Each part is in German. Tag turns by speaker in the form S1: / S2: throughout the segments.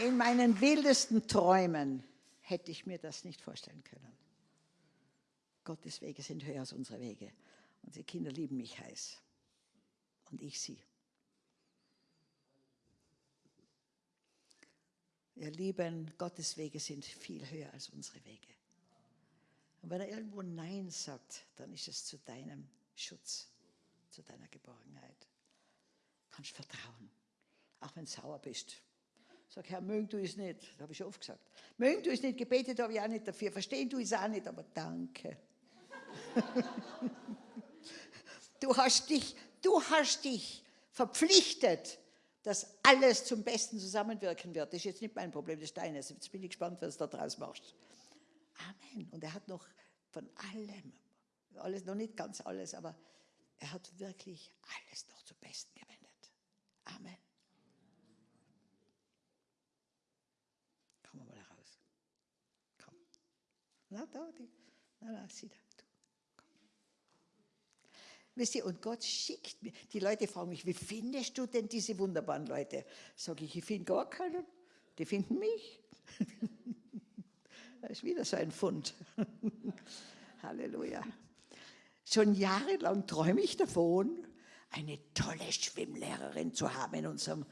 S1: In meinen wildesten Träumen hätte ich mir das nicht vorstellen können. Gottes Wege sind höher als unsere Wege. Unsere Kinder lieben mich heiß. Und ich sie. Ihr Lieben, Gottes Wege sind viel höher als unsere Wege. Und wenn er irgendwo Nein sagt, dann ist es zu deinem Schutz, zu deiner Geborgenheit. Du kannst vertrauen, auch wenn du sauer bist. Sag, Herr, mögen du es nicht. Das habe ich schon oft gesagt. Mögen du es nicht, gebetet habe ich auch nicht dafür. Verstehen du es auch nicht, aber danke. du, hast dich, du hast dich verpflichtet, dass alles zum Besten zusammenwirken wird. Das ist jetzt nicht mein Problem, das ist deines. Jetzt bin ich gespannt, was du da draus machst. Amen. Und er hat noch von allem, alles, noch nicht ganz alles, aber er hat wirklich alles noch zum Besten gewendet. Amen. Komm mal raus. Komm. Na, da, die. Na, na, sieh da. Wisst ihr, und Gott schickt mir, die Leute fragen mich, wie findest du denn diese wunderbaren Leute? Sage ich, ich finde gar keinen, die finden mich. Das ist wieder so ein Fund. Halleluja. Schon jahrelang träume ich davon, eine tolle Schwimmlehrerin zu haben in unserem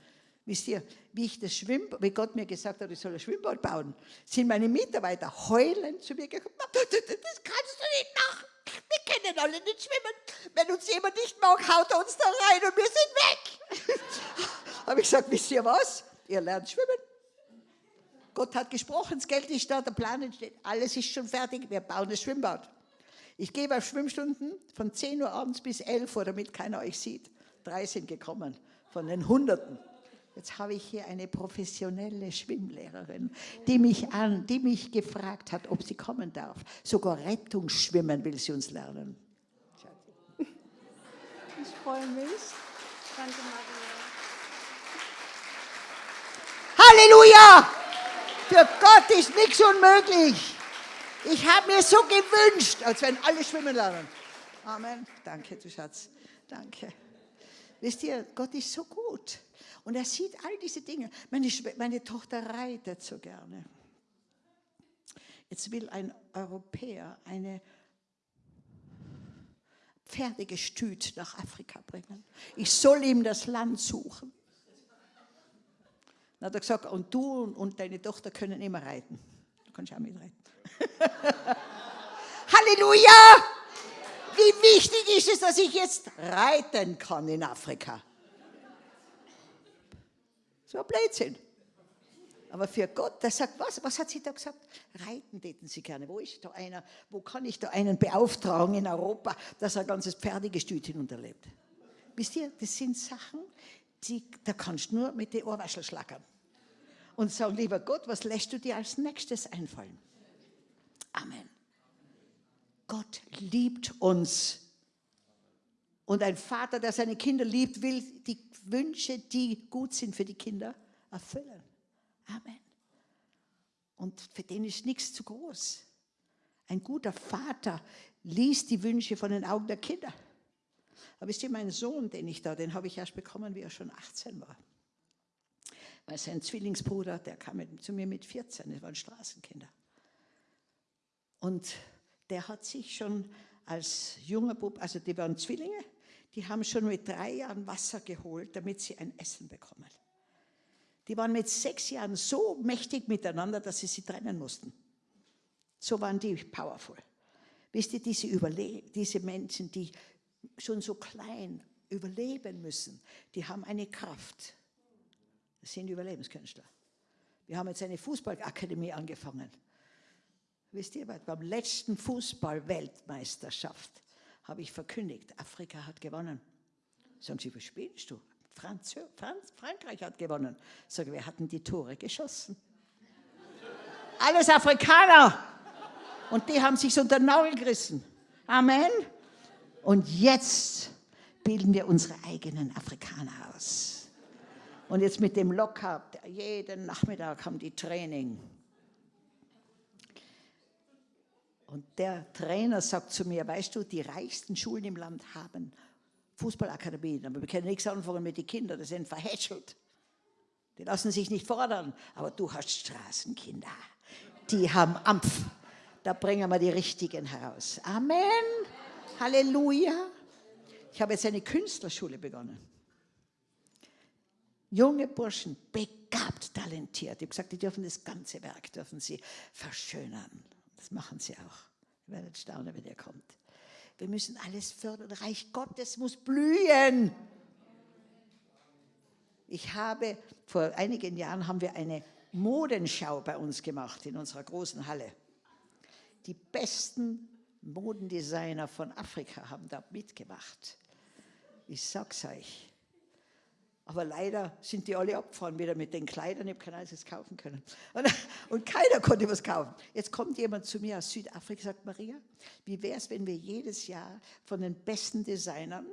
S1: Wisst ihr, wie ich das Schwimmbad, wie Gott mir gesagt hat, ich soll ein Schwimmbad bauen, sind meine Mitarbeiter heulend zu mir gekommen. Das kannst du nicht machen. Wir können alle nicht schwimmen. Wenn uns jemand nicht mag, haut er uns da rein und wir sind weg. Habe ich gesagt, wisst ihr was? Ihr lernt schwimmen. Gott hat gesprochen, das Geld ist da, der Plan entsteht, alles ist schon fertig, wir bauen das Schwimmbad. Ich gebe auf Schwimmstunden von 10 Uhr abends bis 11 Uhr, damit keiner euch sieht. Drei sind gekommen von den Hunderten. Jetzt habe ich hier eine professionelle Schwimmlehrerin, die mich, an, die mich gefragt hat, ob sie kommen darf. Sogar Rettungsschwimmen will sie uns lernen. Ich freue mich. Danke, Maria. Halleluja! Für Gott ist nichts unmöglich. Ich habe mir so gewünscht, als wenn alle schwimmen lernen. Amen. Danke, du Schatz. Danke. Wisst ihr, Gott ist so gut. Und er sieht all diese Dinge. Meine, meine Tochter reitet so gerne. Jetzt will ein Europäer eine Pferdegestüt nach Afrika bringen. Ich soll ihm das Land suchen. Dann hat er gesagt, und du und deine Tochter können immer reiten. Du kannst auch mitreiten. Halleluja! Wie wichtig ist es, dass ich jetzt reiten kann in Afrika? So ein Blödsinn. Aber für Gott, der sagt, was? Was hat sie da gesagt? Reiten täten sie gerne. Wo ist da einer? Wo kann ich da einen beauftragen in Europa, dass er ein ganzes Pferdegestüt hinunterlebt? Wisst ihr, das sind Sachen, die, da kannst du nur mit den Ohrwaschel schlackern. Und sagen, lieber Gott, was lässt du dir als nächstes einfallen? Amen. Gott liebt uns. Und ein Vater, der seine Kinder liebt, will die Wünsche, die gut sind für die Kinder, erfüllen. Amen. Und für den ist nichts zu groß. Ein guter Vater liest die Wünsche von den Augen der Kinder. Aber wisst ihr, mein Sohn, den ich da, den habe ich erst bekommen, wie er schon 18 war. Weil sein Zwillingsbruder, der kam mit, zu mir mit 14, das waren Straßenkinder. Und der hat sich schon als junger Bub, also die waren Zwillinge, die haben schon mit drei Jahren Wasser geholt, damit sie ein Essen bekommen. Die waren mit sechs Jahren so mächtig miteinander, dass sie sie trennen mussten. So waren die powerful. Wisst ihr, diese, Überle diese Menschen, die schon so klein überleben müssen, die haben eine Kraft. Das sind Überlebenskünstler. Wir haben jetzt eine Fußballakademie angefangen. Wisst ihr, beim letzten Fußball-Weltmeisterschaft habe ich verkündigt, Afrika hat gewonnen. Sagen Sie, was spielst du? Franz, Franz, Frankreich hat gewonnen. Sagen wir hatten die Tore geschossen. Alles Afrikaner. Und die haben sich unter den Nagel gerissen. Amen. Und jetzt bilden wir unsere eigenen Afrikaner aus. Und jetzt mit dem Lockup, jeden Nachmittag haben die Training. Und der Trainer sagt zu mir, weißt du, die reichsten Schulen im Land haben Fußballakademien, aber wir können nichts anfangen mit den Kindern, die sind verhätschelt. Die lassen sich nicht fordern, aber du hast Straßenkinder. Die haben Ampf. Da bringen wir die Richtigen heraus. Amen. Halleluja. Ich habe jetzt eine Künstlerschule begonnen. Junge Burschen, begabt, talentiert. Ich habe gesagt, die dürfen das ganze Werk, dürfen sie verschönern. Das machen sie auch. Ihr werdet staunen, wenn ihr kommt. Wir müssen alles fördern. Reich Gottes muss blühen. Ich habe, vor einigen Jahren haben wir eine Modenschau bei uns gemacht in unserer großen Halle. Die besten Modendesigner von Afrika haben da mitgemacht. Ich sag's euch. Aber leider sind die alle abgefahren wieder mit den Kleidern. Ich habe kein einziges kaufen können. Und, und, keiner konnte was kaufen. Jetzt kommt jemand zu mir aus Südafrika und sagt, Maria, wie wäre es, wenn wir jedes Jahr von den besten Designern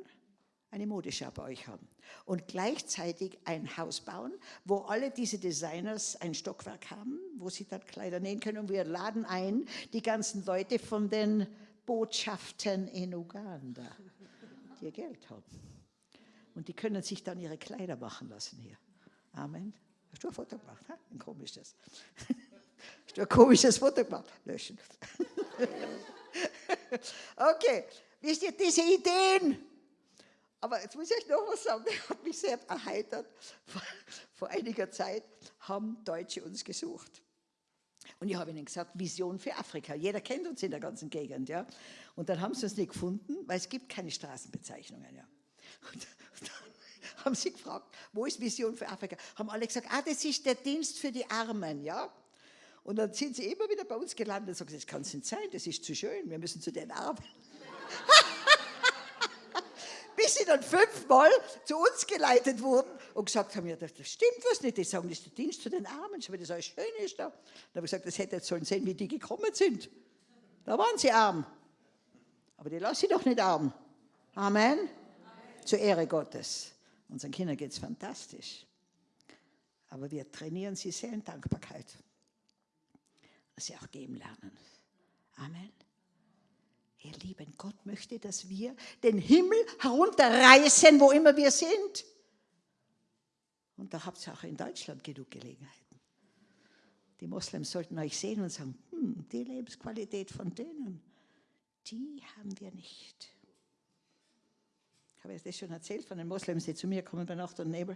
S1: eine Modeschau bei euch haben und gleichzeitig ein Haus bauen, wo alle diese Designers ein Stockwerk haben, wo sie dann Kleider nähen können und wir laden ein die ganzen Leute von den Botschaften in Uganda, die ihr Geld haben. Und die können sich dann ihre Kleider machen lassen hier. Amen. Hast du ein Foto gemacht? Ha? Ein komisches. Hast du ein komisches Foto gemacht? Löschen. okay, wisst ihr, diese Ideen, aber jetzt muss ich euch noch was sagen, das hat mich sehr erheitert. Vor, vor einiger Zeit haben Deutsche uns gesucht. Und ich habe ihnen gesagt, Vision für Afrika. Jeder kennt uns in der ganzen Gegend. Ja? Und dann haben sie uns nicht gefunden, weil es gibt keine Straßenbezeichnungen. Ja? Und haben sie gefragt, wo ist Vision für Afrika? Haben alle gesagt, ah, das ist der Dienst für die Armen. Ja? Und dann sind sie immer wieder bei uns gelandet und sagen, das kann es nicht sein, das ist zu schön, wir müssen zu den Armen. Bis sie dann fünfmal zu uns geleitet wurden und gesagt haben, ja, das, stimmt was nicht. Die sagen, das ist der Dienst zu den Armen, schau, wie das alles schön ist da. Dann habe ich gesagt, das hätte jetzt sollen sehen, wie die gekommen sind. Da waren sie arm. Aber die lassen sie doch nicht arm. Amen. Amen. Zur Ehre Gottes. Unseren Kindern geht es fantastisch. Aber wir trainieren sie sehr in Dankbarkeit. Dass sie auch geben lernen. Amen. Ihr Lieben, Gott möchte, dass wir den Himmel herunterreißen, wo immer wir sind. Und da habt ihr auch in Deutschland genug Gelegenheiten. Die Moslems sollten euch sehen und sagen, hm, die Lebensqualität von denen, die haben wir nicht. Ich habe das schon erzählt von den Moslems, die zu mir kommen bei Nacht und Nebel.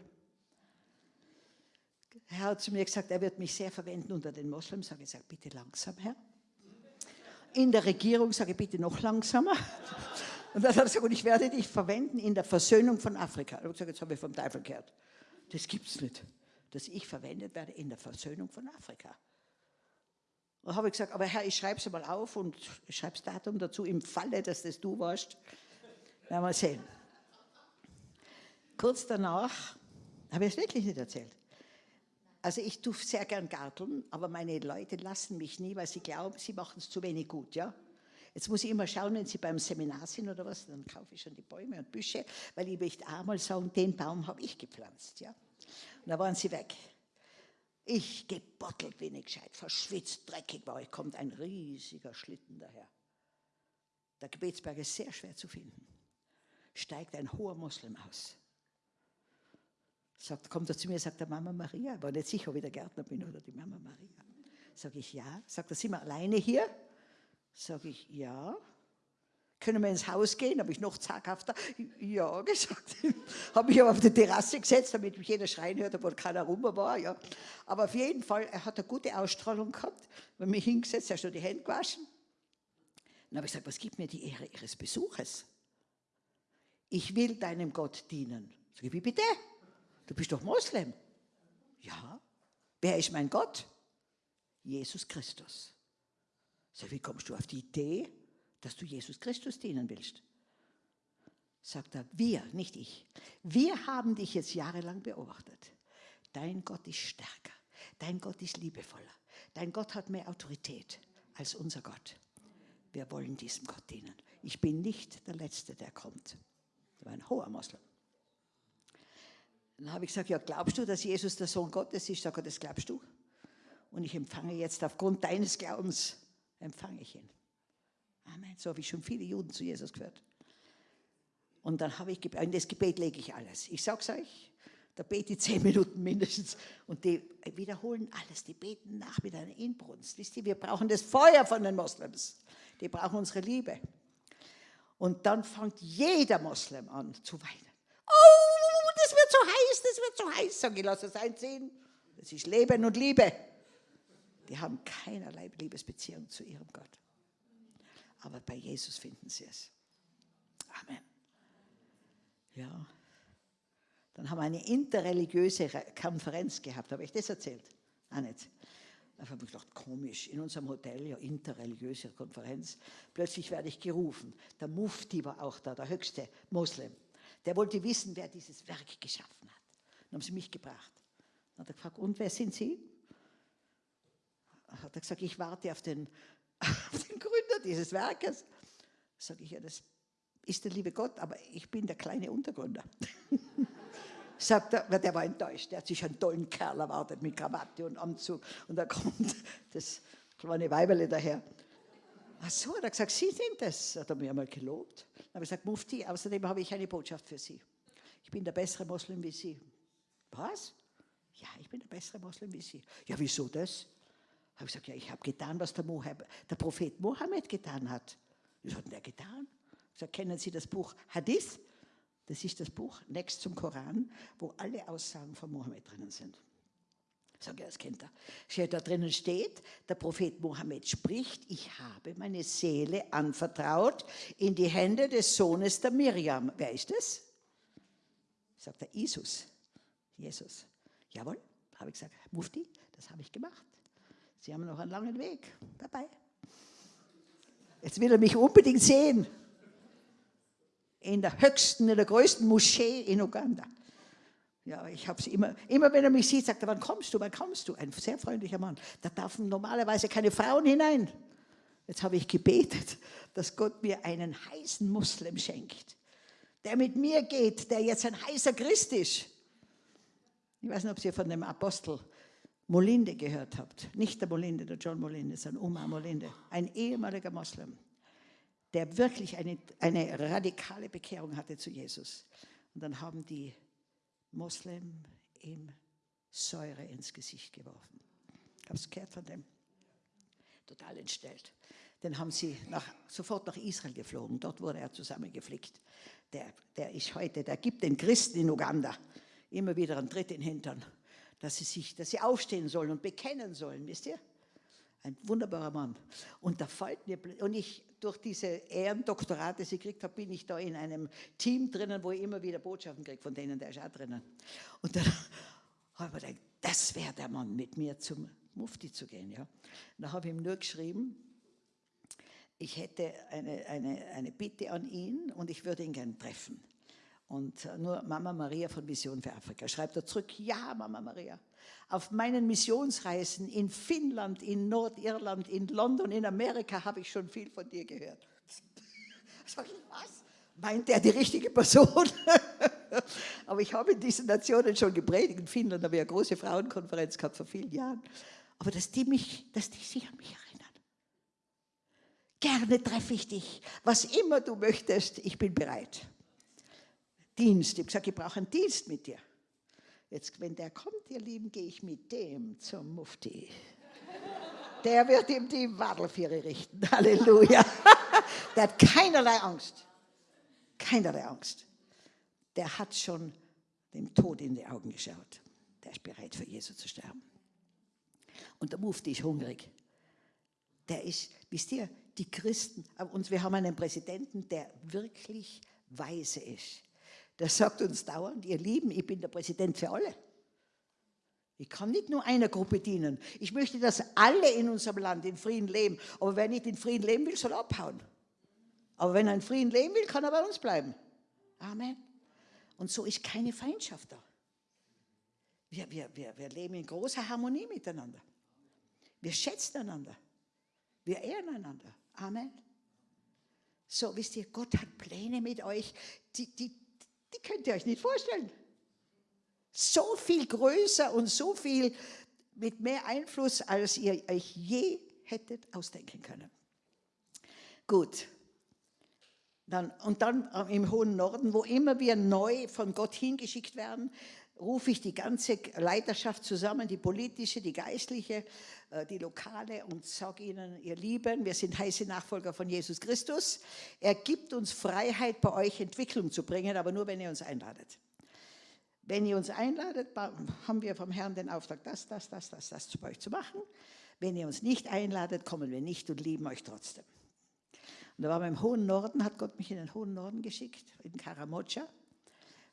S1: Er hat zu mir gesagt, er wird mich sehr verwenden unter den Moslems. Sage ich, sag bitte langsam, Herr in der Regierung, sage ich bitte noch langsamer. Und dann hat er gesagt, und ich werde dich verwenden in der Versöhnung von Afrika. Ich habe gesagt, jetzt habe ich vom Teufel gehört. Das gibt es nicht, dass ich verwendet werde in der Versöhnung von Afrika. Und habe ich gesagt, aber Herr, ich schreibe es mal auf und ich schreibe das Datum dazu, im Falle, dass das du warst. Werden wir sehen. Kurz danach, habe ich es wirklich nicht erzählt, also ich tue sehr gern garteln, aber meine Leute lassen mich nie, weil sie glauben, sie machen es zu wenig gut. Ja? Jetzt muss ich immer schauen, wenn sie beim Seminar sind oder was, dann kaufe ich schon die Bäume und Büsche, weil ich möchte einmal sagen, den Baum habe ich gepflanzt. Ja? Und da waren sie weg. Ich gebottelt wenig gescheit, verschwitzt, dreckig war ich, kommt ein riesiger Schlitten daher. Der Gebetsberg ist sehr schwer zu finden. Steigt ein hoher Moslem aus Sagt, kommt er zu mir, sagt der Mama Maria, war nicht sicher, ob ich der Gärtner bin oder die Mama Maria. Sag ich, ja. Sagt er, sind wir alleine hier? Sag ich, ja. Können wir ins Haus gehen? Habe ich noch zaghafter ja gesagt. Habe mich aber auf die Terrasse gesetzt, damit mich jeder schreien hört, obwohl keiner rum war. Ja. Aber auf jeden Fall, er hat eine gute Ausstrahlung gehabt. Wenn mich hingesetzt, er hat schon die Hände gewaschen. Dann habe ich gesagt, was gibt mir die Ehre Ihres Besuches? Ich will deinem Gott dienen. Sag ich, wie bitte? Du bist doch Moslem. Ja. Wer ist mein Gott? Jesus Christus. So, wie kommst du auf die Idee, dass du Jesus Christus dienen willst? Sagt er, wir, nicht ich. Wir haben dich jetzt jahrelang beobachtet. Dein Gott ist stärker. Dein Gott ist liebevoller. Dein Gott hat mehr Autorität als unser Gott. Wir wollen diesem Gott dienen. Ich bin nicht der Letzte, der kommt. Er war ein hoher Moslem. Dann habe ich gesagt, ja, glaubst du, dass Jesus der Sohn Gottes ist? Sag er, das glaubst du? Und ich empfange jetzt aufgrund deines Glaubens, empfange ich ihn. Amen. So habe ich schon viele Juden zu Jesus gehört. Und dann habe ich, in das Gebet lege ich alles. Ich sage es euch, da bete ich zehn Minuten mindestens. Und die wiederholen alles, die beten nach mit einer Inbrunst. Wisst ihr, wir brauchen das Feuer von den Moslems. Die brauchen unsere Liebe. Und dann fängt jeder Moslem an zu weinen. Das wird so heiß, das wird so heiß. Sag ich, lass es einziehen. Das ist Leben und Liebe. Die haben keinerlei Liebesbeziehung zu ihrem Gott. Aber bei Jesus finden sie es. Amen. Ja. Dann haben wir eine interreligiöse Konferenz gehabt. Habe ich das erzählt? Auch nicht. Da habe ich gedacht, komisch, in unserem Hotel, ja, interreligiöse Konferenz. Plötzlich werde ich gerufen. Der Mufti war auch da, der höchste Moslem. Der wollte wissen, wer dieses Werk geschaffen hat. Dann haben sie mich gebracht. Dann hat er gefragt, und wer sind Sie? Hat er gesagt, ich warte auf den, auf den Gründer dieses Werkes. Sage ich, ja, das ist der liebe Gott, aber ich bin der kleine Untergründer. Sagt er, der war enttäuscht, der hat sich einen tollen Kerl erwartet mit Krawatte und Anzug und da kommt das kleine Weiberle daher. Ach so, hat er gesagt, Sie sind das. Hat er mir einmal gelobt. Habe ich gesagt, Mufti, außerdem habe ich eine Botschaft für Sie. Ich bin der bessere Moslem wie Sie. Was? Ja, ich bin der bessere Moslem wie Sie. Ja, wieso das? Habe ich gesagt, ja, ich habe getan, was der, Mohammed, der Prophet Mohammed getan hat. Was hat denn der getan? Ich sage, kennen Sie das Buch Hadith? Das ist das Buch next zum Koran, wo alle Aussagen von Mohammed drinnen sind. Ich sage, ja, das kennt er. Da drinnen steht, der Prophet Mohammed spricht, ich habe meine Seele anvertraut in die Hände des Sohnes der Miriam. Wer ist das? Sagt er, Jesus. Jesus. Jawohl, habe ich gesagt, Mufti, das habe ich gemacht. Sie haben noch einen langen Weg. Bye bye. Jetzt will er mich unbedingt sehen in der höchsten, in der größten Moschee in Uganda. Ja, ich habe sie immer, immer wenn er mich sieht, sagt er, wann kommst du, wann kommst du? Ein sehr freundlicher Mann. Da dürfen normalerweise keine Frauen hinein. Jetzt habe ich gebetet, dass Gott mir einen heißen Muslim schenkt, der mit mir geht, der jetzt ein heißer Christ ist. Ich weiß nicht, ob Sie von dem Apostel Molinde gehört habt. Nicht der Molinde, der John Molinde, sondern Omar Molinde, ein ehemaliger Moslem der wirklich eine, eine radikale Bekehrung hatte zu Jesus. Und dann haben die Moslem ihm Säure ins Gesicht geworfen. Hast du gehört von dem? Total entstellt. Dann haben sie nach, sofort nach Israel geflogen. Dort wurde er zusammengeflickt. Der, der ist heute, der gibt den Christen in Uganda immer wieder einen Tritt in den Hintern, dass sie, sich, dass sie aufstehen sollen und bekennen sollen, wisst ihr? Ein wunderbarer Mann. Und da fällt mir, und ich, durch diese Ehrendoktorate, die ich gekriegt habe, bin ich da in einem Team drinnen, wo ich immer wieder Botschaften kriege von denen, der ist auch drinnen. Und dann habe ich mir gedacht, das wäre der Mann, mit mir zum Mufti zu gehen. Ja. Und da habe ich ihm nur geschrieben, ich hätte eine, eine, eine Bitte an ihn und ich würde ihn gerne treffen. Und äh, nur Mama Maria von Vision für Afrika schreibt er zurück, ja, Mama Maria. Auf meinen Missionsreisen in Finnland, in Nordirland, in London, in Amerika habe ich schon viel von dir gehört. Sag ich, was? Meint er die richtige Person? Aber ich habe in diesen Nationen schon gepredigt. In Finnland habe ich eine große Frauenkonferenz gehabt vor vielen Jahren. Aber dass die, mich, dass die sich an mich erinnern. Gerne treffe ich dich. Was immer du möchtest, ich bin bereit. Dienst. Ich habe gesagt, ich brauche einen Dienst mit dir. Jetzt, wenn der kommt, ihr Lieben, gehe ich mit dem zum Mufti. Der wird ihm die Wadelfiere richten. Halleluja. Der hat keinerlei Angst. Keinerlei Angst. Der hat schon dem Tod in die Augen geschaut. Der ist bereit, für Jesus zu sterben. Und der Mufti ist hungrig. Der ist, wisst ihr, die Christen, und wir haben einen Präsidenten, der wirklich weise ist der sagt uns dauernd, ihr Lieben, ich bin der Präsident für alle. Ich kann nicht nur einer Gruppe dienen. Ich möchte, dass alle in unserem Land in Frieden leben. Aber wer nicht in Frieden leben will, soll abhauen. Aber wenn er in Frieden leben will, kann er bei uns bleiben. Amen. Und so ist keine Feindschaft da. Wir, wir, wir, wir leben in großer Harmonie miteinander. Wir schätzen einander. Wir ehren einander. Amen. So, wisst ihr, Gott hat Pläne mit euch, die, die, die könnt ihr euch nicht vorstellen. So viel größer und so viel mit mehr Einfluss, als ihr euch je hättet ausdenken können. Gut. Dann, und dann im hohen Norden, wo immer wir neu von Gott hingeschickt werden, rufe ich die ganze Leiterschaft zusammen, die politische, die geistliche, äh, die lokale und sage ihnen, ihr Lieben, wir sind heiße Nachfolger von Jesus Christus. Er gibt uns Freiheit, bei euch Entwicklung zu bringen, aber nur, wenn ihr uns einladet. Wenn ihr uns einladet, haben wir vom Herrn den Auftrag, das, das, das, das, das zu euch zu machen. Wenn ihr uns nicht einladet, kommen wir nicht und lieben euch trotzdem. Und da war wir im hohen Norden, hat Gott mich in den hohen Norden geschickt, in Karamocha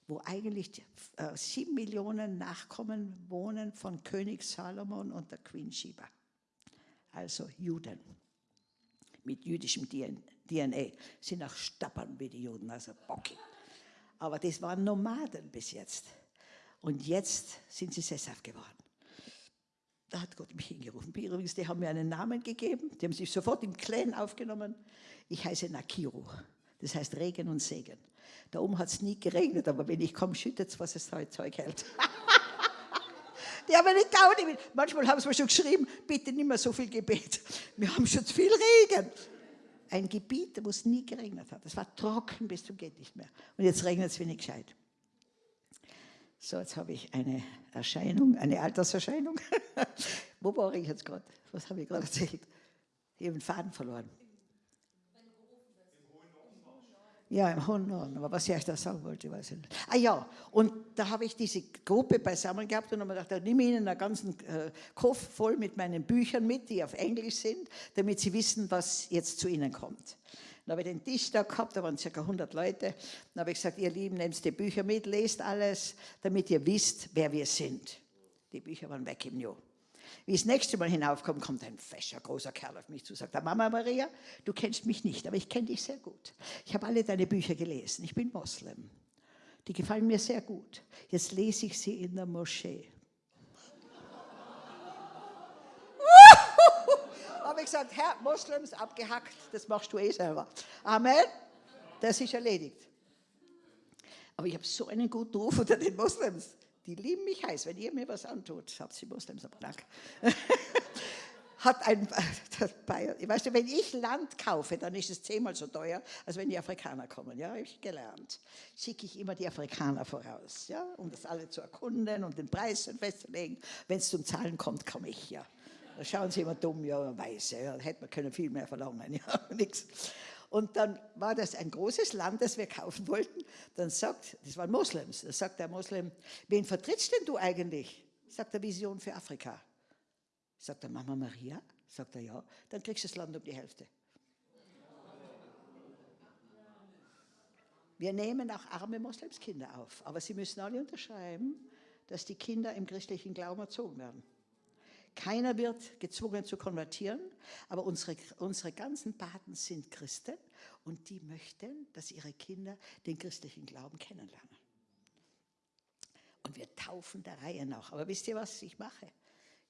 S1: wo eigentlich äh, sieben Millionen Nachkommen wohnen von König Salomon und der Queen Sheba. Also Juden mit jüdischem DNA. Sind auch Stappern wie die Juden, also Bocki. Aber das waren Nomaden bis jetzt. Und jetzt sind sie sesshaft geworden. Da hat Gott mich hingerufen. Übrigens, die haben mir einen Namen gegeben, die haben sich sofort im Clan aufgenommen. Ich heiße Nakiru, das heißt Regen und Segen. Da oben hat es nie geregnet, aber wenn ich komme, schüttet es, was es heute Zeug hält. Die haben nicht Gaudi. Manchmal haben sie mir schon geschrieben, bitte nicht mehr so viel Gebet. Wir haben schon zu viel Regen. Ein Gebiet, wo es nie geregnet hat. Es war trocken bis zum geht nicht mehr. Und jetzt regnet es wenig gescheit. So, jetzt habe ich eine Erscheinung, eine Alterserscheinung. wo war ich jetzt gerade? Was habe ich gerade erzählt? Ich habe den Faden verloren. Ja, im hohen. Aber was ich da sagen wollte, weiß ich nicht. Ah ja, und da habe ich diese Gruppe beisammen gehabt und habe mir gedacht, da nehme ich ihnen einen ganzen äh, Koffer voll mit meinen Büchern mit, die auf Englisch sind, damit sie wissen, was jetzt zu ihnen kommt. Dann habe ich den Tisch da gehabt, da waren ca. 100 Leute. Dann habe ich gesagt, ihr Lieben, nehmt die Bücher mit, lest alles, damit ihr wisst, wer wir sind. Die Bücher waren weg im Jahr. Wie ich das nächste Mal hinaufkomme, kommt ein fescher, großer Kerl auf mich zu, sagt, Mama Maria, du kennst mich nicht, aber ich kenne dich sehr gut. Ich habe alle deine Bücher gelesen, ich bin Moslem. Die gefallen mir sehr gut. Jetzt lese ich sie in der Moschee. habe ich gesagt, Herr, Moslems abgehackt, das machst du eh selber. Amen. Das ist erledigt. Aber ich habe so einen guten Ruf unter den Moslems. Die lieben mich heiß. Wenn ihr mir was antut, habt ihr Moslems am Nack. Hat ein, weißt du, wenn ich Land kaufe, dann ist es zehnmal so teuer, als wenn die Afrikaner kommen. Ja, habe ich gelernt. Schicke ich immer die Afrikaner voraus, ja, um das alle zu erkunden und den Preis festzulegen. Wenn es zum Zahlen kommt, komme ich ja. Da schauen sie immer dumm, ja, weiße, ja, hätte man können viel mehr verlangen, ja, nichts. Und dann war das ein großes Land, das wir kaufen wollten. Dann sagt, das waren Moslems, da sagt der Moslem, wen vertrittst denn du eigentlich? Sagt er, Vision für Afrika. Sagt er, Mama Maria? Sagt er, ja. Dann kriegst du das Land um die Hälfte. Wir nehmen auch arme Moslemskinder auf, aber sie müssen alle unterschreiben, dass die Kinder im christlichen Glauben erzogen werden. Keiner wird gezwungen zu konvertieren, aber unsere, unsere ganzen Paten sind Christen und die möchten, dass ihre Kinder den christlichen Glauben kennenlernen. Und wir taufen der Reihe nach. Aber wisst ihr, was ich mache?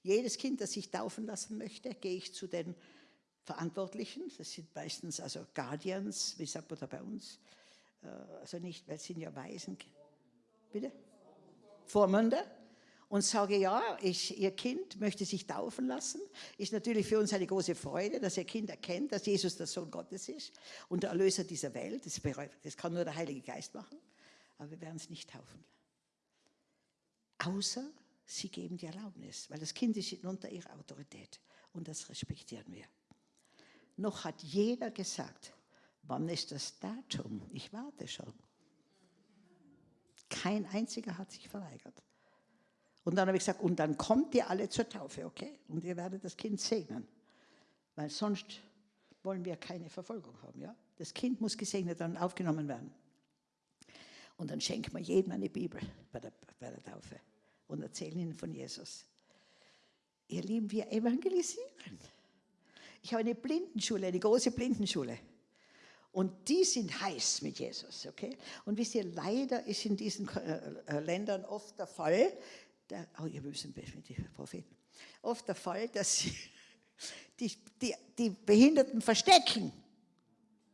S1: Jedes Kind, das sich taufen lassen möchte, gehe ich zu den Verantwortlichen. Das sind meistens also Guardians, wie sagt man da bei uns? Äh, also nicht, weil es sind ja Waisen. Bitte? Vormünder und sage, ja, ich, Ihr Kind möchte sich taufen lassen. Ist natürlich für uns eine große Freude, dass Ihr Kind erkennt, dass Jesus der Sohn Gottes ist und der Erlöser dieser Welt. Das, das kann nur der Heilige Geist machen. Aber wir werden es nicht taufen. Außer Sie geben die Erlaubnis, weil das Kind ist unter Ihrer Autorität. Und das respektieren wir. Noch hat jeder gesagt, wann ist das Datum? Ich warte schon. Kein einziger hat sich verweigert. Und dann habe ich gesagt, und dann kommt ihr alle zur Taufe, okay? Und ihr werdet das Kind segnen. Weil sonst wollen wir keine Verfolgung haben, ja? Das Kind muss gesegnet und aufgenommen werden. Und dann schenkt man jedem eine Bibel bei der, bei der Taufe und erzählen ihnen von Jesus. Ihr Lieben, wir evangelisieren. Ich habe eine Blindenschule, eine große Blindenschule. Und die sind heiß mit Jesus, okay? Und wisst ihr, leider ist in diesen äh, äh, Ländern oft der Fall, der, oh, ihr müsst die Propheten, oft der Fall, dass sie die, die, die Behinderten verstecken.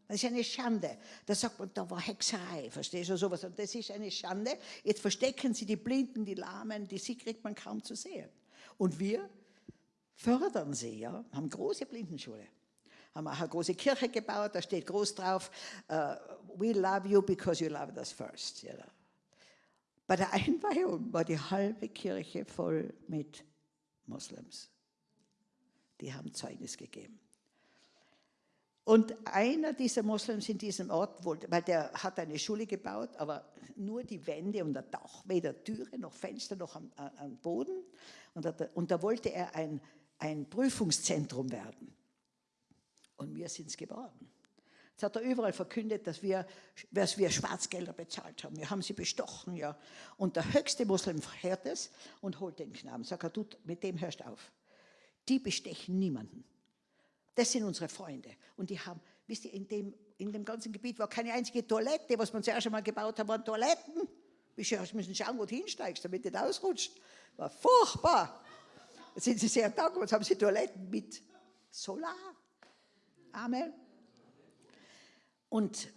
S1: Das ist eine Schande. Da sagt man, da war Hexerei, verstehst du sowas? Und das ist eine Schande. Jetzt verstecken sie die Blinden, die Lahmen, die sie kriegt man kaum zu sehen. Und wir fördern sie, ja, haben große Blindenschule. Haben auch eine große Kirche gebaut, da steht groß drauf, uh, we love you because you loved us first. You know. Bei der Einweihung war die halbe Kirche voll mit Moslems. Die haben Zeugnis gegeben. Und einer dieser Moslems in diesem Ort weil der hat eine Schule gebaut, aber nur die Wände und das Dach, weder Türe noch Fenster noch am, am Boden. Und da, und da wollte er ein, ein Prüfungszentrum werden. Und wir sind es geworden. Jetzt hat er überall verkündet, dass wir, dass wir Schwarzgelder bezahlt haben. Wir haben sie bestochen, ja. Und der höchste Moslem hört es und holt den Knaben. Sagt er, du, mit dem hörst auf. Die bestechen niemanden. Das sind unsere Freunde. Und die haben, wisst ihr, in dem, in dem ganzen Gebiet war keine einzige Toilette. Was wir zuerst einmal gebaut haben, waren Toiletten. Wir müssen schauen, wo du hinsteigst, damit du nicht ausrutscht. War furchtbar. Jetzt sind sie sehr dankbar, jetzt haben sie Toiletten mit Solar. Amen. Und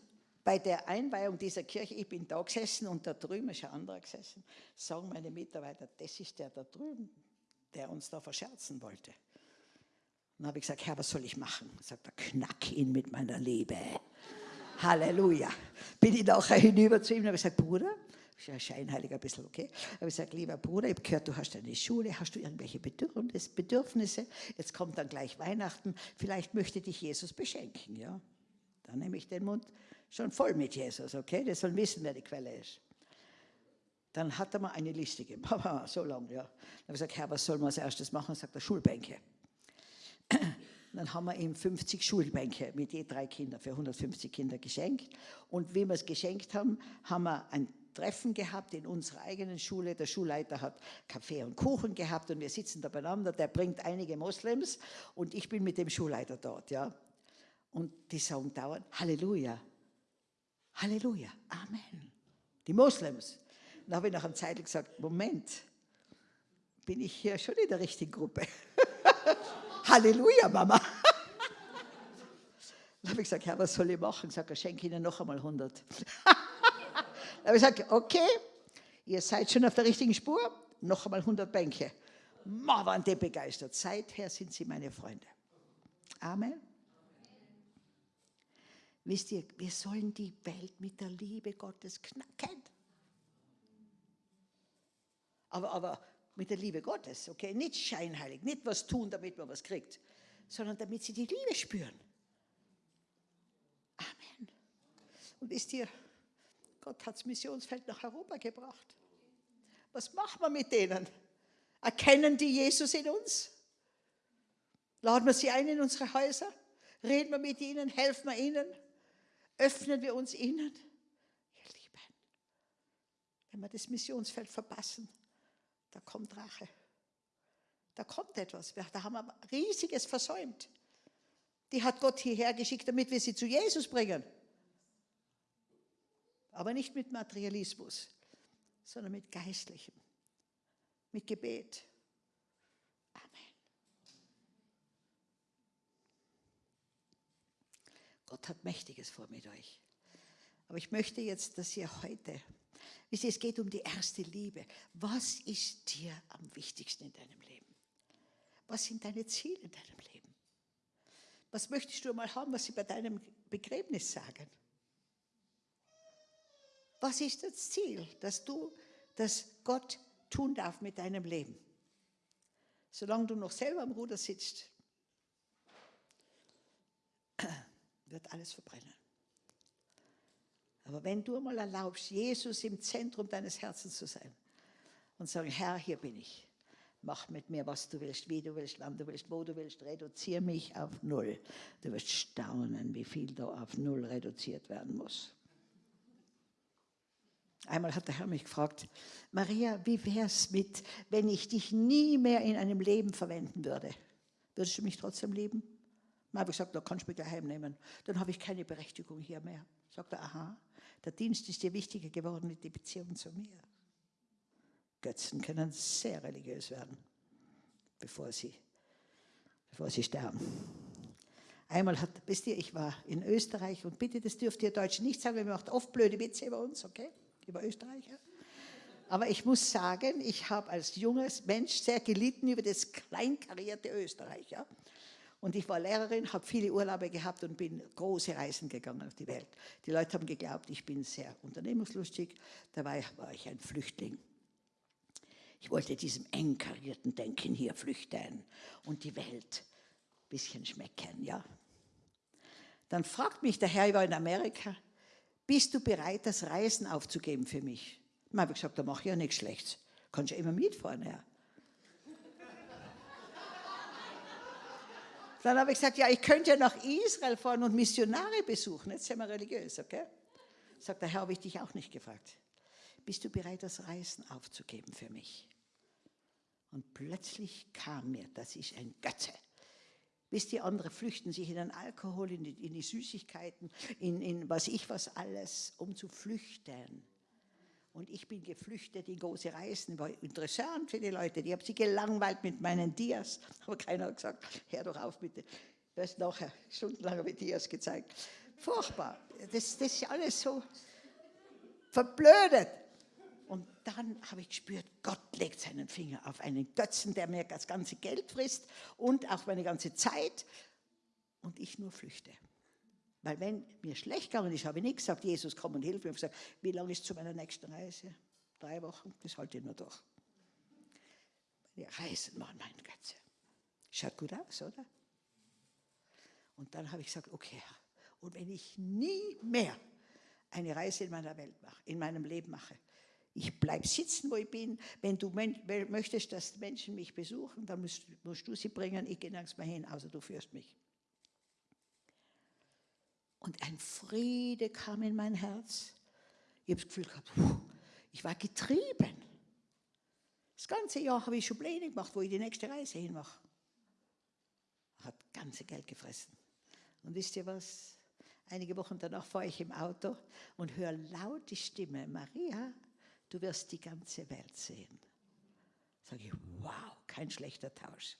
S1: bei der Einweihung dieser Kirche, ich bin da gesessen und da drüben ist ein anderer gesessen, sagen meine Mitarbeiter, das ist der da drüben, der uns da verscherzen wollte. Dann habe ich gesagt, Herr, was soll ich machen? Sagt er, knack ihn mit meiner Liebe. Halleluja. Bin ich nachher hinüber zu ihm und habe gesagt, Bruder, ist ja scheinheilig ein bisschen, okay? Aber ich sage, lieber Bruder, ich habe gehört, du hast eine Schule, hast du irgendwelche Bedürfnisse? Jetzt kommt dann gleich Weihnachten, vielleicht möchte dich Jesus beschenken, ja? Dann nehme ich den Mund schon voll mit Jesus, okay? Der soll wissen, wer die Quelle ist. Dann hat er mir eine Liste gegeben, so lang, ja. Dann habe ich gesagt, Herr, was soll man als erstes machen? Sagt er, Schulbänke. Dann haben wir ihm 50 Schulbänke mit je drei Kindern für 150 Kinder geschenkt. Und wie wir es geschenkt haben, haben wir ein Treffen gehabt in unserer eigenen Schule. Der Schulleiter hat Kaffee und Kuchen gehabt und wir sitzen da beieinander. Der bringt einige Moslems und ich bin mit dem Schulleiter dort. Ja. Und die sagen dauernd Halleluja, Halleluja, Amen. Die Moslems. Dann habe ich nach einer Zeit gesagt, Moment, bin ich hier schon in der richtigen Gruppe? Halleluja, Mama. Dann habe ich gesagt, Herr, was soll ich machen? Ich sage, schenke Ihnen noch einmal 100. Dann habe ich gesagt, okay, ihr seid schon auf der richtigen Spur, noch einmal 100 Bänke. Ma, waren die begeistert. Seither sind sie meine Freunde. Amen. Wisst ihr, wir sollen die Welt mit der Liebe Gottes knacken. Aber, aber mit der Liebe Gottes, okay? Nicht scheinheilig, nicht was tun, damit man was kriegt, sondern damit sie die Liebe spüren. Amen. Und wisst ihr, Gott hat das Missionsfeld nach Europa gebracht. Was machen wir mit denen? Erkennen die Jesus in uns? Laden wir sie ein in unsere Häuser? Reden wir mit ihnen? Helfen wir ihnen? Öffnen wir uns ihnen? Ihr Lieben, wenn wir das Missionsfeld verpassen, da kommt Rache. Da kommt etwas. Da haben wir riesiges versäumt. Die hat Gott hierher geschickt, damit wir sie zu Jesus bringen. Aber nicht mit Materialismus, sondern mit Geistlichem, mit Gebet. Gott hat Mächtiges vor mit euch. Aber ich möchte jetzt, dass ihr heute Wisst ihr, es geht um die erste Liebe. Was ist dir am wichtigsten in deinem Leben? Was sind deine Ziele in deinem Leben? Was möchtest du mal haben, was sie bei deinem Begräbnis sagen? Was ist das Ziel, dass du, dass Gott tun darf mit deinem Leben? Solange du noch selber am Ruder sitzt, wird alles verbrennen. Aber wenn du mal erlaubst, Jesus im Zentrum deines Herzens zu sein und sagen, Herr, hier bin ich. Mach mit mir, was du willst, wie du willst, wann du willst, wo du willst. Reduziere mich auf Null. Du wirst staunen, wie viel da auf Null reduziert werden muss. Einmal hat der Herr mich gefragt, Maria, wie wäre es mit, wenn ich dich nie mehr in einem Leben verwenden würde? Würdest du mich trotzdem lieben? Dann habe ich gesagt, da kannst du mich daheim nehmen. Dann habe ich keine Berechtigung hier mehr. Sagt er, aha. Der Dienst ist dir wichtiger geworden wie die Beziehung zu mir. Götzen können sehr religiös werden, bevor sie, bevor sie sterben. Einmal hat, wisst ihr, ich war in Österreich und bitte, das dürft ihr Deutschen nicht sagen, wir machen oft blöde Witze über uns, okay? Über Österreicher. Aber ich muss sagen, ich habe als junges Mensch sehr gelitten über das kleinkarierte Österreich. Ja? Und ich war Lehrerin, habe viele Urlaube gehabt und bin große Reisen gegangen auf die Welt. Die Leute haben geglaubt, ich bin sehr unternehmungslustig. Dabei war ich ein Flüchtling. Ich wollte diesem eng karierten Denken hier flüchten und die Welt ein bisschen schmecken, ja. Dann fragt mich der Herr, ich war in Amerika, bist du bereit, das Reisen aufzugeben für mich? Dann habe ich gesagt, da mache ich ja nichts Schlechtes. Kannst ja immer mitfahren, Herr. Dann habe ich gesagt, ja, ich könnte ja nach Israel fahren und Missionare besuchen. Jetzt sind wir religiös, okay? Sagt der Herr, habe ich dich auch nicht gefragt. Bist du bereit, das Reisen aufzugeben für mich? Und plötzlich kam mir, das ist ein Götze. Wisst ihr, andere flüchten sich in den Alkohol, in die, in die Süßigkeiten, in, in was ich was alles, um zu flüchten. Und ich bin geflüchtet in große Reisen, war interessant für die Leute. Ich habe sie gelangweilt mit meinen Dias, aber keiner hat gesagt, hör doch auf bitte. Ist nachher stundenlang habe ich Dias gezeigt. Furchtbar. Das, das ist alles so verblödet. Und dann habe ich gespürt, Gott legt seinen Finger auf einen Götzen, der mir das ganze Geld frisst und auch meine ganze Zeit und ich nur flüchte. Weil wenn mir schlecht gegangen ist, habe ich nicht gesagt, Jesus, komm und hilf mir. Ich habe gesagt, wie lange ist zu meiner nächsten Reise? Drei Wochen, das halte ich nur durch. Die Reisen waren mein Götze. Schaut gut aus, oder? Und dann habe ich gesagt, okay, und wenn ich nie mehr eine Reise in meiner Welt mache, in meinem Leben mache, ich bleibe sitzen, wo ich bin. Wenn du möchtest, dass Menschen mich besuchen, dann musst, musst du sie bringen. Ich gehe nirgends mehr hin, außer du führst mich. Und ein Friede kam in mein Herz. Ich habe das Gefühl gehabt, ich war getrieben. Das ganze Jahr habe ich schon Pläne gemacht, wo ich die nächste Reise hinmache. Hat ganze Geld gefressen. Und wisst ihr was? Einige Wochen danach fahre ich im Auto und höre laut die Stimme, Maria, du wirst die ganze Welt sehen. Sage ich, wow, kein schlechter Tausch.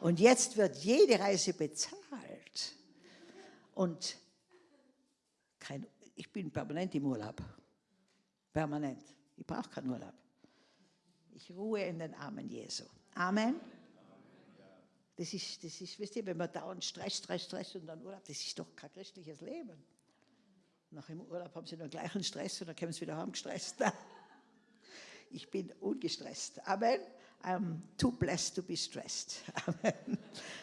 S1: Und jetzt wird jede Reise bezahlt. Und kein, ich bin permanent im Urlaub. Permanent. Ich brauche keinen Urlaub. Ich ruhe in den Armen Jesu. Amen. Das ist, das ist, wisst ihr, wenn man dauernd Stress, Stress, Stress und dann Urlaub, das ist doch kein christliches Leben. Nach dem Urlaub haben sie den gleichen Stress und dann kommen sie wieder heim gestresst. Ich bin ungestresst. Amen. I'm too blessed to be stressed. Amen.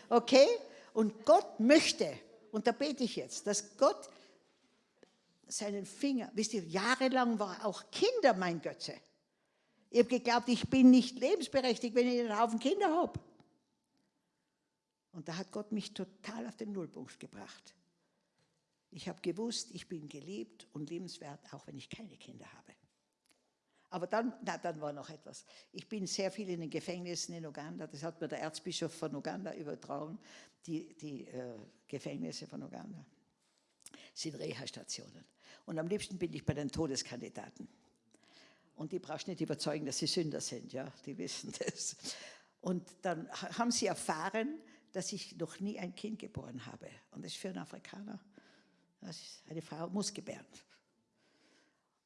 S1: Okay? Und Gott möchte, und da bete ich jetzt, dass Gott seinen Finger, wisst ihr, jahrelang war auch Kinder mein Götze. Ich habe geglaubt, ich bin nicht lebensberechtigt, wenn ich einen Haufen Kinder habe. Und da hat Gott mich total auf den Nullpunkt gebracht. Ich habe gewusst, ich bin geliebt und liebenswert, auch wenn ich keine Kinder habe. Aber dann, na, dann war noch etwas. Ich bin sehr viel in den Gefängnissen in Uganda, das hat mir der Erzbischof von Uganda übertragen, die, die äh, Gefängnisse von Uganda sind Reha-Stationen. Und am liebsten bin ich bei den Todeskandidaten. Und die brauchst nicht überzeugen, dass sie Sünder sind, ja, die wissen das. Und dann haben sie erfahren, dass ich noch nie ein Kind geboren habe. Und das ist für einen Afrikaner, eine Frau muss gebären.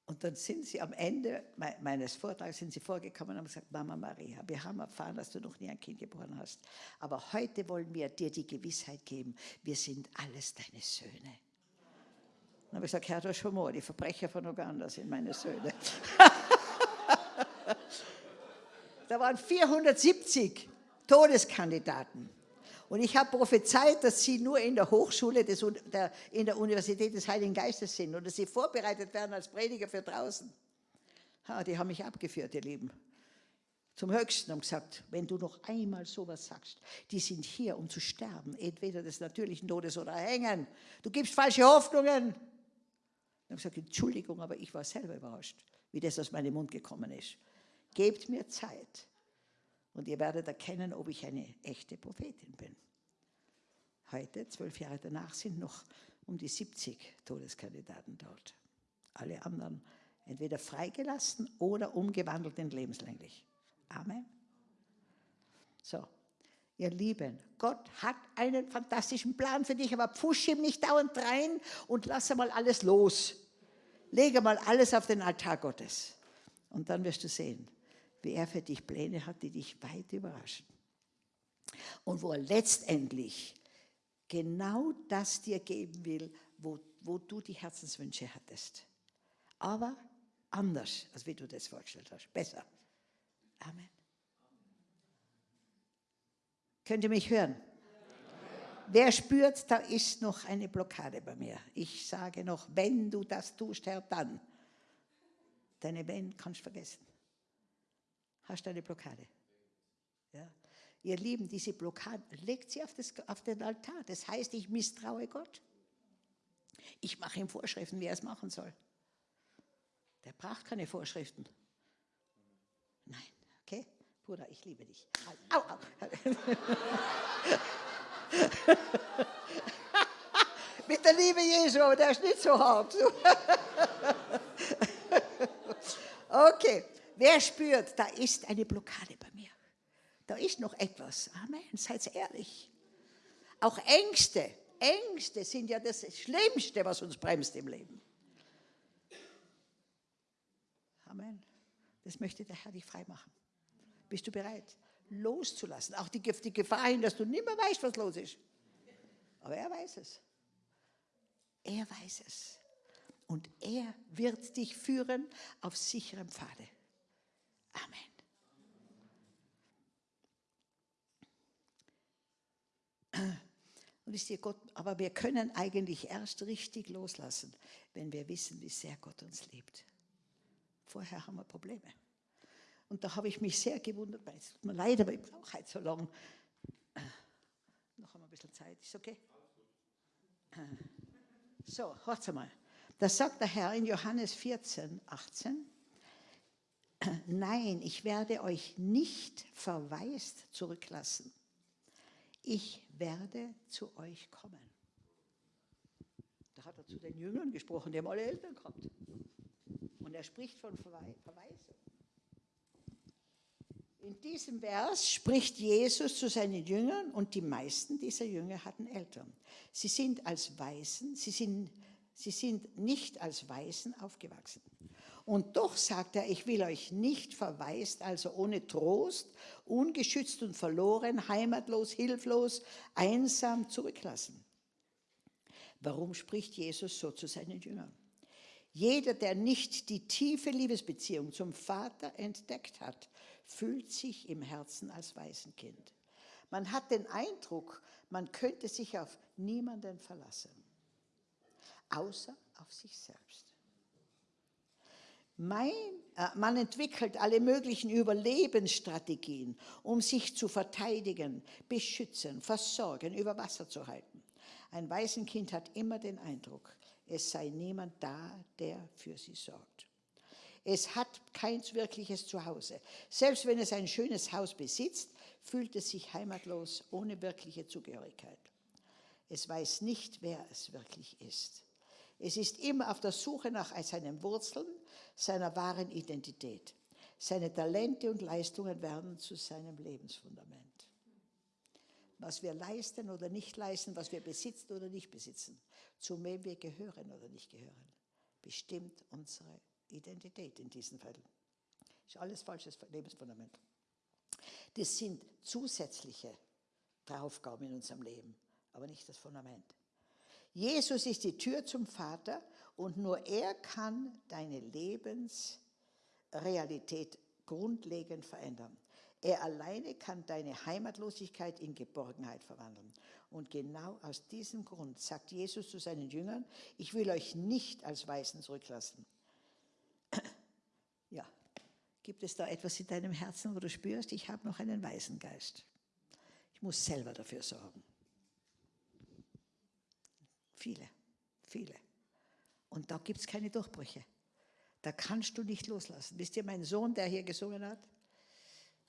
S1: Und dann sind sie am Ende meines Vortrags sind sie vorgekommen und haben gesagt, Mama Maria, wir haben erfahren, dass du noch nie ein Kind geboren hast. Aber heute wollen wir dir die Gewissheit geben, wir sind alles deine Söhne. Dann habe ich gesagt, Herr, mal, die Verbrecher von Uganda sind meine Söhne. da waren 470 Todeskandidaten. Und ich habe prophezeit, dass sie nur in der Hochschule, des, der, in der Universität des Heiligen Geistes sind und dass sie vorbereitet werden als Prediger für draußen. Ha, die haben mich abgeführt, ihr Lieben. Zum Höchsten und gesagt, wenn du noch einmal sowas sagst, die sind hier, um zu sterben, entweder des natürlichen Todes oder hängen. Du gibst falsche Hoffnungen. Ich habe gesagt, Entschuldigung, aber ich war selber überrascht, wie das aus meinem Mund gekommen ist. Gebt mir Zeit. Und ihr werdet erkennen, ob ich eine echte Prophetin bin. Heute, zwölf Jahre danach, sind noch um die 70 Todeskandidaten dort. Alle anderen entweder freigelassen oder umgewandelt in lebenslänglich. Amen. So, ihr Lieben, Gott hat einen fantastischen Plan für dich, aber pfusch ihm nicht dauernd rein und lass einmal alles los. Lege mal alles auf den Altar Gottes. Und dann wirst du sehen, wie er für dich Pläne hat, die dich weit überraschen. Und wo er letztendlich genau das dir geben will, wo, wo du die Herzenswünsche hattest. Aber anders, als wie du das vorgestellt hast. Besser. Amen. Könnt ihr mich hören? Wer spürt, da ist noch eine Blockade bei mir. Ich sage noch, wenn du das tust, Herr, dann. Deine Wenn kannst du vergessen. Hast du eine Blockade? Ja. Ihr Lieben, diese Blockade, legt sie auf, das, auf den Altar. Das heißt, ich misstraue Gott. Ich mache ihm Vorschriften, wie er es machen soll. Der braucht keine Vorschriften. Nein, okay? Bruder, ich liebe dich. Au, au. Mit der Liebe Jesu, aber der ist nicht so hart. okay, wer spürt, da ist eine Blockade bei mir. Da ist noch etwas. Amen, seid ehrlich. Auch Ängste, Ängste sind ja das Schlimmste, was uns bremst im Leben. Amen. Das möchte der Herr dich frei machen. Bist du bereit, loszulassen? Auch die, die Gefahr hin, dass du nicht mehr weißt, was los ist. Aber er weiß es. Er weiß es. Und er wird dich führen auf sicherem Pfade. Amen. Und ist dir Gott, aber wir können eigentlich erst richtig loslassen, wenn wir wissen, wie sehr Gott uns liebt. Vorher haben wir Probleme. Und da habe ich mich sehr gewundert, weil es tut mir leid, aber ich brauche halt so lange. Äh, noch einmal ein bisschen Zeit, ist okay? Äh, so, hört mal. Da sagt der Herr in Johannes 14, 18, Nein, ich werde euch nicht verwaist zurücklassen. Ich werde zu euch kommen. Da hat er zu den Jüngern gesprochen, die haben alle Eltern gehabt. Und er spricht von Verweisung. In diesem Vers spricht Jesus zu seinen Jüngern und die meisten dieser Jünger hatten Eltern. Sie sind als Waisen, sie sind, sie sind nicht als Waisen aufgewachsen. Und doch sagt er, ich will euch nicht verwaist, also ohne Trost, ungeschützt und verloren, heimatlos, hilflos, einsam zurücklassen. Warum spricht Jesus so zu seinen Jüngern? Jeder, der nicht die tiefe Liebesbeziehung zum Vater entdeckt hat, fühlt sich im Herzen als Waisenkind. Man hat den Eindruck, man könnte sich auf niemanden verlassen, außer auf sich selbst. Mein, äh, man entwickelt alle möglichen Überlebensstrategien, um sich zu verteidigen, beschützen, versorgen, über Wasser zu halten. Ein Waisenkind hat immer den Eindruck, es sei niemand da, der für sie sorgt. Es hat kein wirkliches Zuhause. Selbst wenn es ein schönes Haus besitzt, fühlt es sich heimatlos, ohne wirkliche Zugehörigkeit. Es weiß nicht, wer es wirklich ist. Es ist immer auf der Suche nach seinen Wurzeln, seiner wahren Identität. Seine Talente und Leistungen werden zu seinem Lebensfundament. Was wir leisten oder nicht leisten, was wir besitzen oder nicht besitzen, zu wem wir gehören oder nicht gehören, bestimmt unsere Identität in diesen Fällen. Ist alles falsches Lebensfundament. Das sind zusätzliche Aufgaben in unserem Leben, aber nicht das Fundament. Jesus ist die Tür zum Vater und nur er kann deine Lebensrealität grundlegend verändern. Er alleine kann deine Heimatlosigkeit in Geborgenheit verwandeln. Und genau aus diesem Grund sagt Jesus zu seinen Jüngern, ich will euch nicht als Weisen zurücklassen. Ja, gibt es da etwas in deinem Herzen, wo du spürst, ich habe noch einen Waisengeist. Ich muss selber dafür sorgen. Viele, viele. Und da gibt es keine Durchbrüche. Da kannst du nicht loslassen. Wisst ihr, mein Sohn, der hier gesungen hat,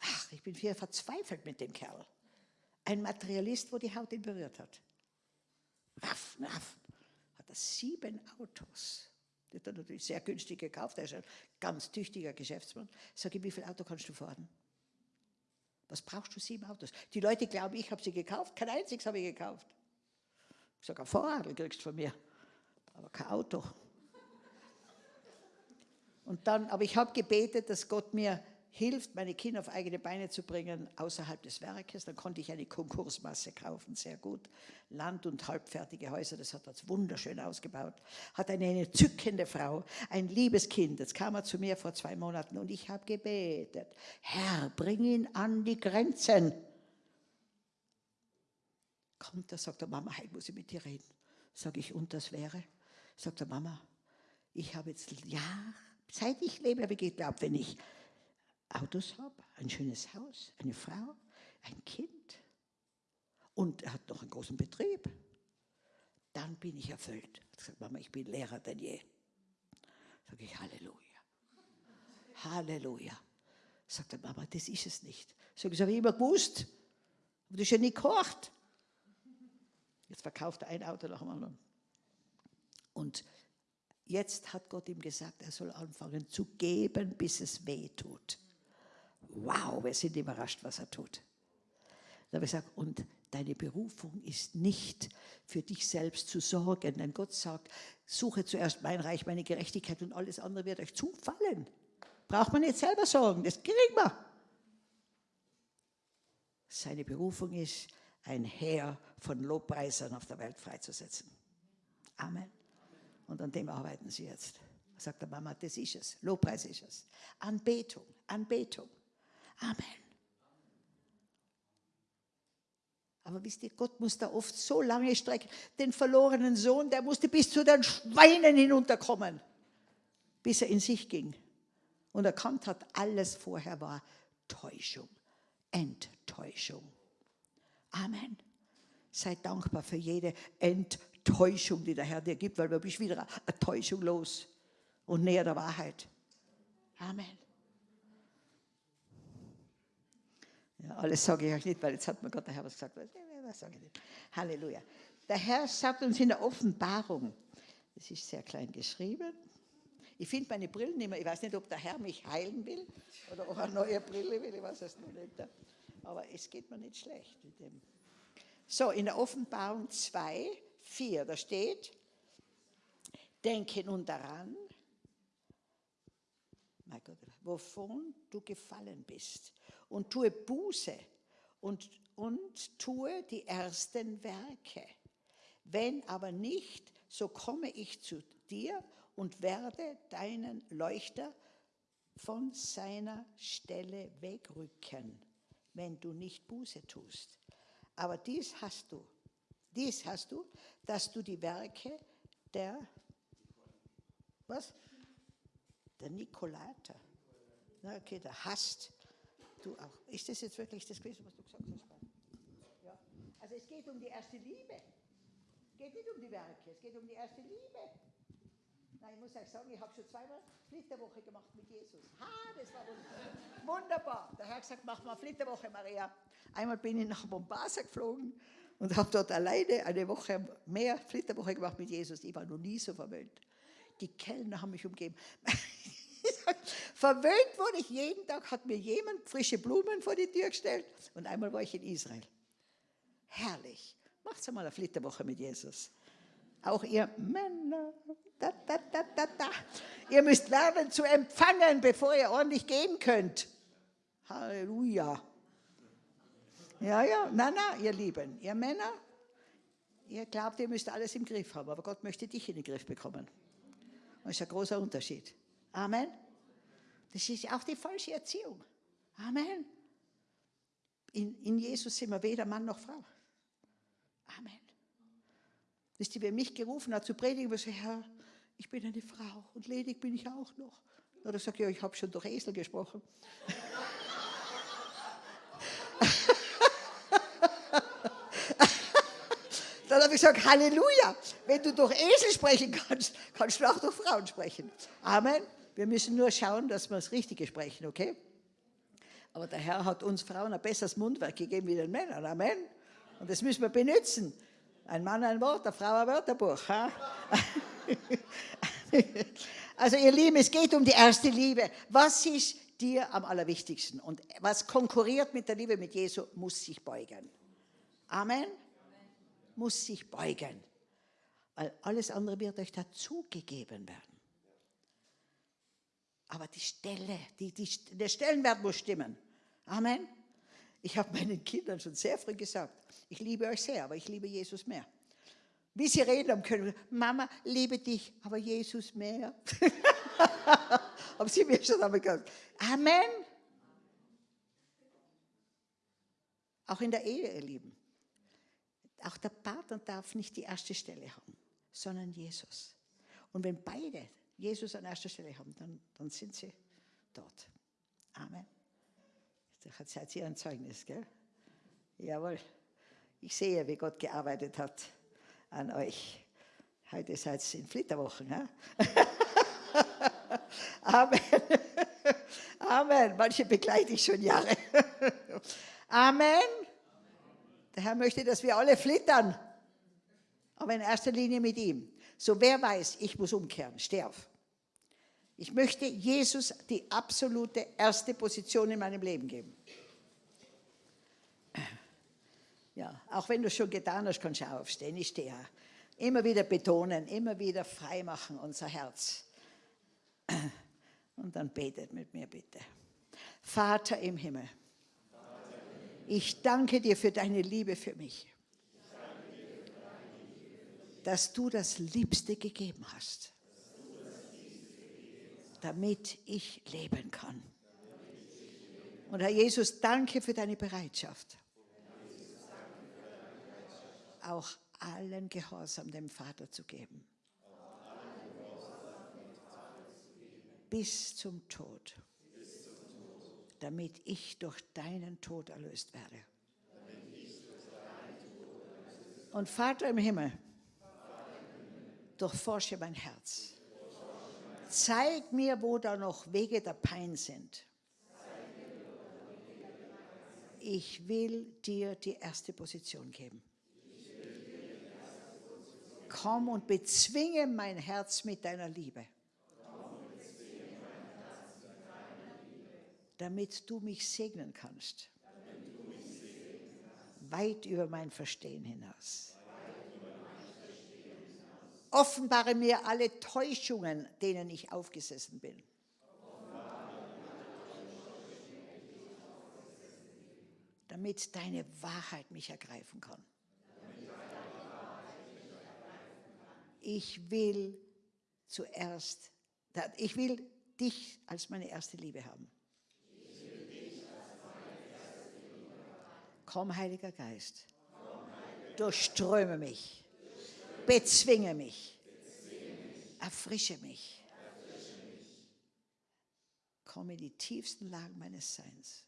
S1: Ach, ich bin hier verzweifelt mit dem Kerl. Ein Materialist, wo die Haut ihn berührt hat. Raff, raff. Hat er sieben Autos. Die hat er natürlich sehr günstig gekauft. Er ist ein ganz tüchtiger Geschäftsmann. Sag ich, wie viel Auto kannst du fahren? Was brauchst du sieben Autos? Die Leute glauben, ich habe sie gekauft. Kein einziges habe ich gekauft. Ich sage, ein Vorradl kriegst du von mir. Aber kein Auto. Und dann, aber ich habe gebetet, dass Gott mir hilft, meine Kinder auf eigene Beine zu bringen, außerhalb des Werkes. Dann konnte ich eine Konkursmasse kaufen, sehr gut. Land und halbfertige Häuser, das hat das wunderschön ausgebaut. Hat eine entzückende Frau, ein liebes Kind. Jetzt kam er zu mir vor zwei Monaten und ich habe gebetet, Herr, bring ihn an die Grenzen. Kommt er, sagt er, Mama, heute muss ich mit dir reden. Sag ich, und das wäre? Sagt er, Mama, ich habe jetzt Jahre, seit ich lebe, habe ich geglaubt, wenn ich Autos habe, ein schönes Haus, eine Frau, ein Kind und er hat noch einen großen Betrieb, dann bin ich erfüllt. Ich sage, Mama, ich bin Lehrer denn je. Sage ich, Halleluja. Halleluja. Sagt er, Mama, das ist es nicht. Sag ich, das habe ich immer gewusst. Aber das ist ja nicht gehört. Jetzt verkauft er ein Auto nach dem anderen. Und jetzt hat Gott ihm gesagt, er soll anfangen zu geben, bis es weh tut wow, wir sind überrascht, was er tut. Da habe ich gesagt, und deine Berufung ist nicht für dich selbst zu sorgen, denn Gott sagt, suche zuerst mein Reich, meine Gerechtigkeit und alles andere wird euch zufallen. Braucht man nicht selber sorgen, das kriegen wir. Seine Berufung ist, ein Heer von Lobpreisern auf der Welt freizusetzen. Amen. Und an dem arbeiten sie jetzt. Sagt der Mama, das ist es. Lobpreis ist es. Anbetung, Anbetung. Amen. Aber wisst ihr, Gott muss da oft so lange strecken. Den verlorenen Sohn, der musste bis zu den Schweinen hinunterkommen, bis er in sich ging und erkannt hat, alles vorher war Täuschung, Enttäuschung. Amen. Sei dankbar für jede Enttäuschung, die der Herr dir gibt, weil du bist wieder eine Täuschung los und näher der Wahrheit. Amen. Ja, alles sage ich euch nicht, weil jetzt hat mir Gott der Herr was gesagt. Was sage ich nicht? Halleluja. Der Herr sagt uns in der Offenbarung, das ist sehr klein geschrieben. Ich finde meine Brillen nicht mehr. Ich weiß nicht, ob der Herr mich heilen will oder ob er eine neue Brille will. Ich weiß es noch nicht. Aber es geht mir nicht schlecht mit dem. So, in der Offenbarung 2, 4, da steht, denke nun daran, mein Gott, wovon du gefallen bist und tue Buße und, und tue die ersten Werke. Wenn aber nicht, so komme ich zu dir und werde deinen Leuchter von seiner Stelle wegrücken, wenn du nicht Buße tust. Aber dies hast du, dies hast du, dass du die Werke der, was? Der Nikolaiter, okay, der hast, Du auch. Ist das jetzt wirklich das gewesen, was du gesagt hast? Ja. Also es geht um die erste Liebe. Es geht nicht um die Werke, es geht um die erste Liebe. Nein, ich muss euch sagen, ich habe schon zweimal Flitterwoche gemacht mit Jesus. Ha, das war wunderbar. wunderbar. Der Herr hat gesagt, mach mal Flitterwoche, Maria. Einmal bin ich nach Mombasa geflogen und habe dort alleine eine Woche mehr Flitterwoche gemacht mit Jesus. Ich war noch nie so verwöhnt. Die Kellner haben mich umgeben. Verwöhnt wurde ich jeden Tag, hat mir jemand frische Blumen vor die Tür gestellt und einmal war ich in Israel. Herrlich. Macht's einmal eine Flitterwoche mit Jesus. Auch ihr Männer, da, da, da, da, da. Ihr müsst lernen zu empfangen, bevor ihr ordentlich geben könnt. Halleluja. Ja, ja, na, na, ihr Lieben, ihr Männer, ihr glaubt, ihr müsst alles im Griff haben, aber Gott möchte dich in den Griff bekommen. Das ist ein großer Unterschied. Amen. Das ist auch die falsche Erziehung. Amen. In, in Jesus sind wir weder Mann noch Frau. Amen. Wisst ihr, wer mich gerufen hat zu predigen, was Herr, ich bin eine Frau und ledig bin ich auch noch. Oder sagt ja, ich habe schon durch Esel gesprochen. Dann habe ich gesagt, Halleluja, wenn du durch Esel sprechen kannst, kannst du auch durch Frauen sprechen. Amen. Wir müssen nur schauen, dass wir das Richtige sprechen, okay? Aber der Herr hat uns Frauen ein besseres Mundwerk gegeben wie den Männern. Amen. Und das müssen wir benutzen. Ein Mann ein Wort, eine Frau ein Wörterbuch. Ha? also ihr Lieben, es geht um die erste Liebe. Was ist dir am allerwichtigsten? Und was konkurriert mit der Liebe mit Jesu, muss sich beugen. Amen. Muss sich beugen. Weil alles andere wird euch dazugegeben werden. Aber die Stelle, die, die, der Stellenwert muss stimmen. Amen. Ich habe meinen Kindern schon sehr früh gesagt, ich liebe euch sehr, aber ich liebe Jesus mehr. Wie sie reden haben können, Mama, liebe dich, aber Jesus mehr. haben sie mir schon einmal gesagt. Amen. Auch in der Ehe, ihr Lieben. Auch der Partner darf nicht die erste Stelle haben, sondern Jesus. Und wenn beide Jesus an erster Stelle haben, dann, dann sind sie dort. Amen. Jetzt seid ihr ein Zeugnis, gell? Jawohl. Ich sehe, wie Gott gearbeitet hat an euch. Heute seid ihr in Flitterwochen. Ja? Amen. Amen. Manche begleite ich schon Jahre. Amen. Der Herr möchte, dass wir alle flittern. Aber in erster Linie mit ihm. So wer weiß, ich muss umkehren, sterb. Ich möchte Jesus die absolute erste Position in meinem Leben geben. Ja, auch wenn du es schon getan hast, kannst du aufstehen. Ich stehe. Immer wieder betonen, immer wieder freimachen unser Herz. Und dann betet mit mir bitte. Vater im Himmel, ich danke dir für deine Liebe für mich, dass du das Liebste gegeben hast damit ich leben kann. Und Herr Jesus, danke für deine Bereitschaft, auch allen Gehorsam dem Vater zu geben. Bis zum Tod, damit ich durch deinen Tod erlöst werde. Und Vater im Himmel, durchforsche mein Herz Zeig mir, wo da noch Wege der Pein sind. Ich will dir die erste Position geben. Komm und bezwinge mein Herz mit deiner Liebe. Damit du mich segnen kannst. Weit über mein Verstehen hinaus. Offenbare mir alle Täuschungen, denen ich aufgesessen bin. Damit deine Wahrheit mich ergreifen kann. Ich will zuerst, ich will dich als meine erste Liebe haben. Komm, Heiliger Geist, durchströme mich Bezwinge mich. Erfrische mich. Komme in die tiefsten Lagen meines Seins.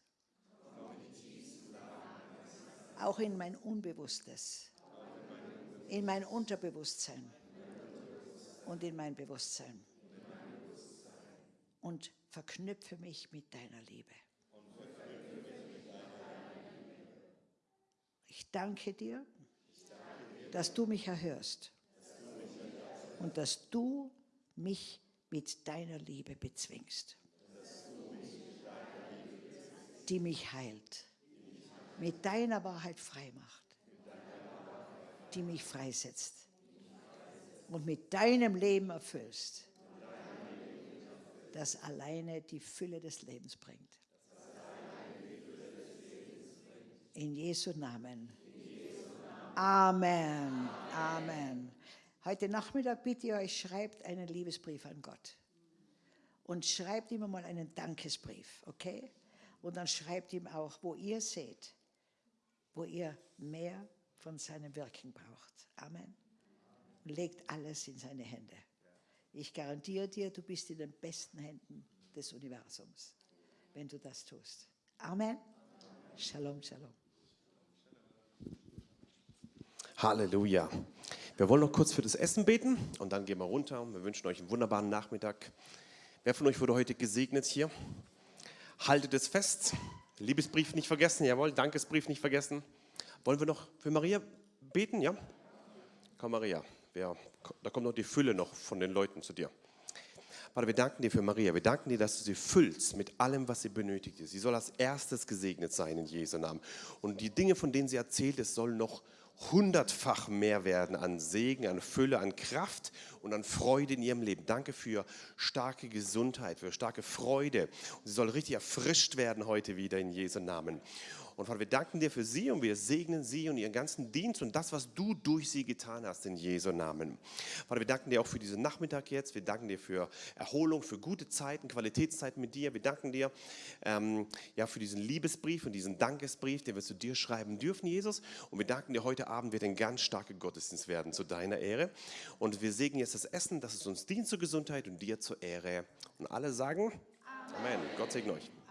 S1: Auch in mein Unbewusstes. In mein Unterbewusstsein. Und in mein Bewusstsein. Und verknüpfe mich mit deiner Liebe. Ich danke dir dass du mich erhörst und dass du mich mit deiner Liebe bezwingst, die mich heilt, mit deiner Wahrheit frei macht, die mich freisetzt und mit deinem Leben erfüllst, das alleine die Fülle des Lebens bringt. In Jesu Namen. Amen. Amen. Heute Nachmittag bitte ich euch, schreibt einen Liebesbrief an Gott. Und schreibt ihm mal einen Dankesbrief, okay? Und dann schreibt ihm auch, wo ihr seht, wo ihr mehr von seinem Wirken braucht. Amen. Und legt alles in seine Hände. Ich garantiere dir, du bist in den besten Händen des Universums, wenn du das tust. Amen. Shalom, shalom.
S2: Halleluja. Wir wollen noch kurz für das Essen beten und dann gehen wir runter. Wir wünschen euch einen wunderbaren Nachmittag. Wer von euch wurde heute gesegnet hier? Haltet es fest. Liebesbrief nicht vergessen, jawohl. Dankesbrief nicht vergessen. Wollen wir noch für Maria beten, ja? Komm, Maria. Ja, da kommt noch die Fülle noch von den Leuten zu dir. Vater, wir danken dir für Maria. Wir danken dir, dass du sie füllst mit allem, was sie benötigt. Sie soll als erstes gesegnet sein in Jesu Namen. Und die Dinge, von denen sie erzählt, es soll noch hundertfach mehr werden an Segen, an Fülle, an Kraft und an Freude in ihrem Leben. Danke für starke Gesundheit, für starke Freude. Und sie soll richtig erfrischt werden heute wieder in Jesu Namen. Und Vater, wir danken dir für sie und wir segnen sie und ihren ganzen Dienst und das, was du durch sie getan hast in Jesu Namen. Vater, wir danken dir auch für diesen Nachmittag jetzt. Wir danken dir für Erholung, für gute Zeiten, Qualitätszeiten mit dir. Wir danken dir ähm, ja, für diesen Liebesbrief und diesen Dankesbrief, den wir zu dir schreiben dürfen, Jesus. Und wir danken dir, heute Abend wird ein ganz starker Gottesdienst werden zu deiner Ehre. Und wir segnen jetzt das Essen, dass es uns dient zur Gesundheit und dir zur Ehre. Und alle sagen Amen. Amen. Gott segne euch.